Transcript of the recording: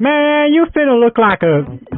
Man, you finna look like a